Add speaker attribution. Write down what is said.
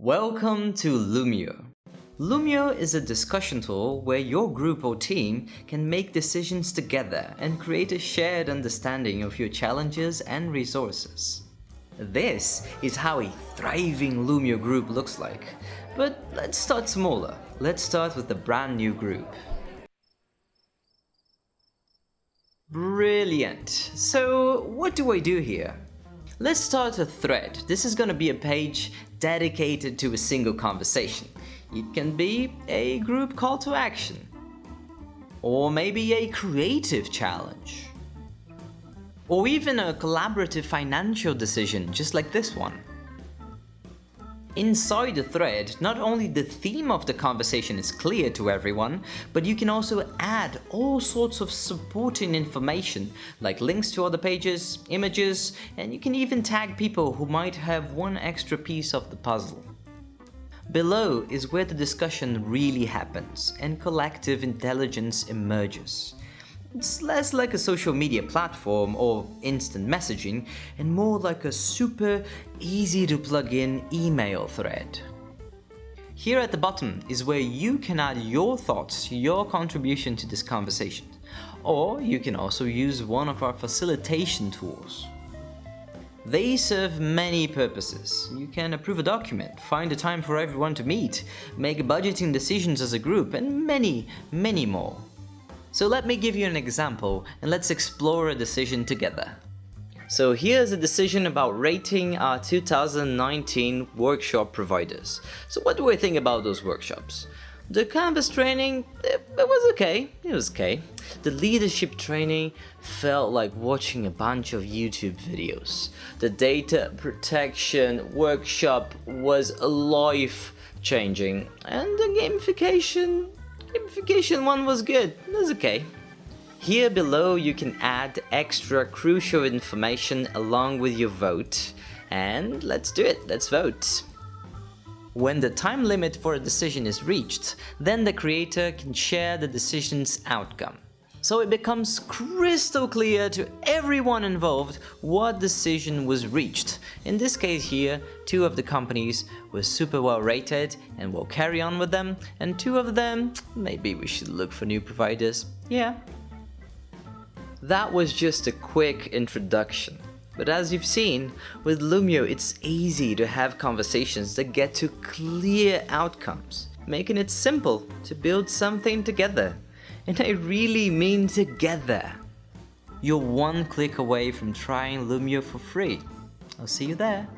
Speaker 1: Welcome to Loomio. Loomio is a discussion tool where your group or team can make decisions together and create a shared understanding of your challenges and resources. This is how a thriving Loomio group looks like. But let's start smaller. Let's start with a brand new group. Brilliant. So what do I do here? Let's start a thread. This is going to be a page dedicated to a single conversation. It can be a group call to action. Or maybe a creative challenge. Or even a collaborative financial decision just like this one. Inside the thread, not only the theme of the conversation is clear to everyone, but you can also add all sorts of supporting information like links to other pages, images, and you can even tag people who might have one extra piece of the puzzle. Below is where the discussion really happens and collective intelligence emerges. It's less like a social media platform or instant messaging and more like a super easy to plug in email thread. Here at the bottom is where you can add your thoughts, your contribution to this conversation. Or you can also use one of our facilitation tools. They serve many purposes. You can approve a document, find a time for everyone to meet, make budgeting decisions as a group, and many, many more. So let me give you an example and let's explore a decision together. So here's a decision about rating our 2019 workshop providers. So what do I think about those workshops? The Canvas training, it, was okay, it was okay. The leadership training felt like watching a bunch of YouTube videos. The data protection workshop was life changing and the gamification Gamification one was good, that's okay. Here below you can add extra crucial information along with your vote. And let's do it, let's vote. When the time limit for a decision is reached, then the creator can share the decision's outcome so it becomes crystal clear to everyone involved what decision was reached. In this case here, two of the companies were super well rated and we'll carry on with them, and two of them, maybe we should look for new providers, yeah. That was just a quick introduction. But as you've seen, with Loomio it's easy to have conversations that get to clear outcomes, making it simple to build something together and I really mean together. You're one click away from trying Loomio for free. I'll see you there.